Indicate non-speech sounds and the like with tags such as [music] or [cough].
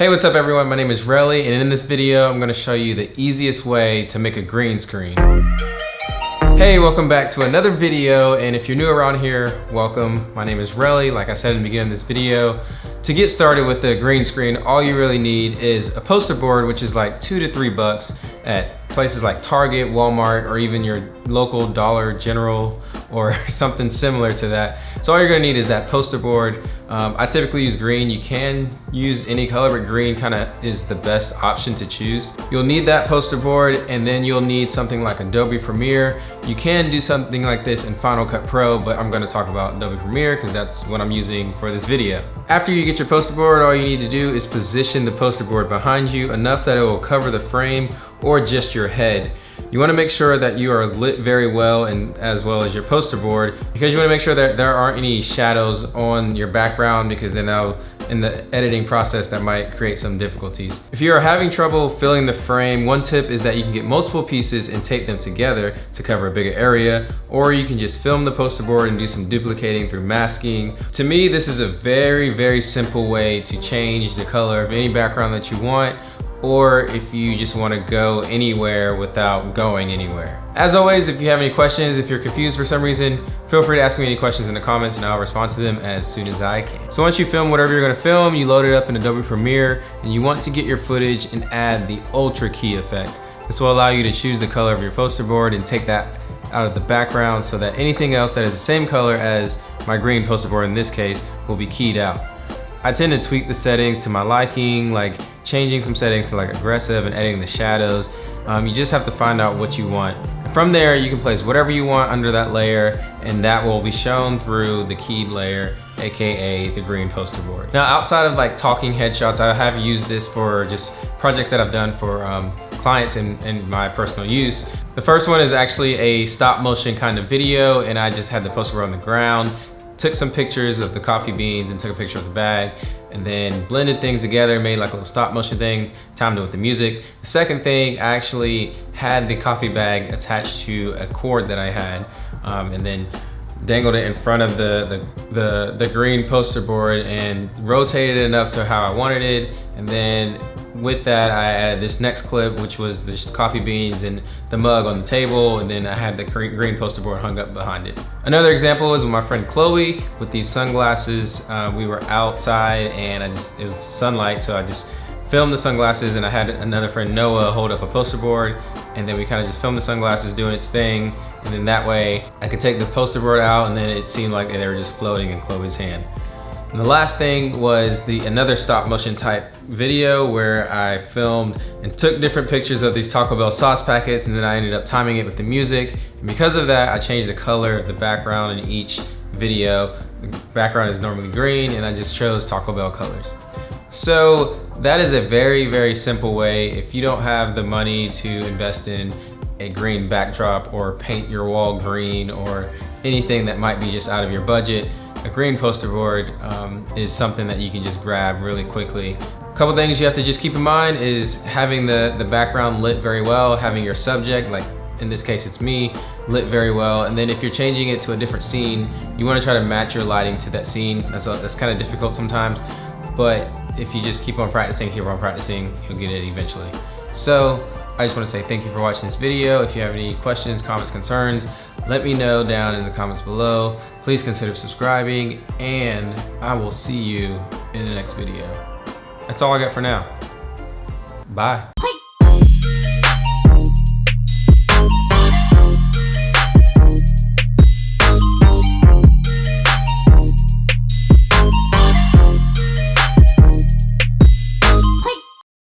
Hey, what's up everyone? My name is Relly and in this video, I'm gonna show you the easiest way to make a green screen. Hey, welcome back to another video. And if you're new around here, welcome. My name is Relly. Like I said in the beginning of this video, to get started with the green screen, all you really need is a poster board, which is like two to three bucks at places like Target, Walmart, or even your local Dollar General or [laughs] something similar to that. So all you're gonna need is that poster board. Um, I typically use green. You can use any color, but green kind of is the best option to choose. You'll need that poster board and then you'll need something like Adobe Premiere. You can do something like this in Final Cut Pro, but I'm gonna talk about Adobe Premiere because that's what I'm using for this video. After you get your poster board, all you need to do is position the poster board behind you enough that it will cover the frame or just your head. You wanna make sure that you are lit very well and as well as your poster board because you wanna make sure that there aren't any shadows on your background because then that'll, in the editing process, that might create some difficulties. If you are having trouble filling the frame, one tip is that you can get multiple pieces and tape them together to cover a bigger area, or you can just film the poster board and do some duplicating through masking. To me, this is a very, very simple way to change the color of any background that you want or if you just wanna go anywhere without going anywhere. As always, if you have any questions, if you're confused for some reason, feel free to ask me any questions in the comments and I'll respond to them as soon as I can. So once you film whatever you're gonna film, you load it up in Adobe Premiere and you want to get your footage and add the Ultra Key effect. This will allow you to choose the color of your poster board and take that out of the background so that anything else that is the same color as my green poster board in this case will be keyed out. I tend to tweak the settings to my liking, like changing some settings to like aggressive and editing the shadows. Um, you just have to find out what you want. And from there, you can place whatever you want under that layer and that will be shown through the keyed layer, AKA the green poster board. Now, outside of like talking headshots, I have used this for just projects that I've done for um, clients in, in my personal use. The first one is actually a stop motion kind of video and I just had the poster board on the ground took some pictures of the coffee beans and took a picture of the bag and then blended things together, made like a little stop motion thing, timed it with the music. The second thing, I actually had the coffee bag attached to a cord that I had um, and then dangled it in front of the, the, the, the green poster board and rotated it enough to how I wanted it. And then with that, I added this next clip, which was the coffee beans and the mug on the table. And then I had the green poster board hung up behind it. Another example was with my friend Chloe with these sunglasses. Uh, we were outside and I just, it was sunlight. So I just filmed the sunglasses and I had another friend Noah hold up a poster board and then we kind of just filmed the sunglasses doing its thing and then that way I could take the poster board out and then it seemed like they were just floating in Chloe's hand. And the last thing was the another stop motion type video where I filmed and took different pictures of these Taco Bell sauce packets and then I ended up timing it with the music. And because of that, I changed the color of the background in each video. The background is normally green and I just chose Taco Bell colors. So that is a very, very simple way. If you don't have the money to invest in a green backdrop or paint your wall green or anything that might be just out of your budget, a green poster board um, is something that you can just grab really quickly. A couple things you have to just keep in mind is having the, the background lit very well, having your subject, like in this case it's me, lit very well. And then if you're changing it to a different scene, you wanna try to match your lighting to that scene. That's, that's kind of difficult sometimes, but if you just keep on practicing, keep on practicing, you'll get it eventually. So I just want to say thank you for watching this video. If you have any questions, comments, concerns, let me know down in the comments below. Please consider subscribing and I will see you in the next video. That's all I got for now. Bye.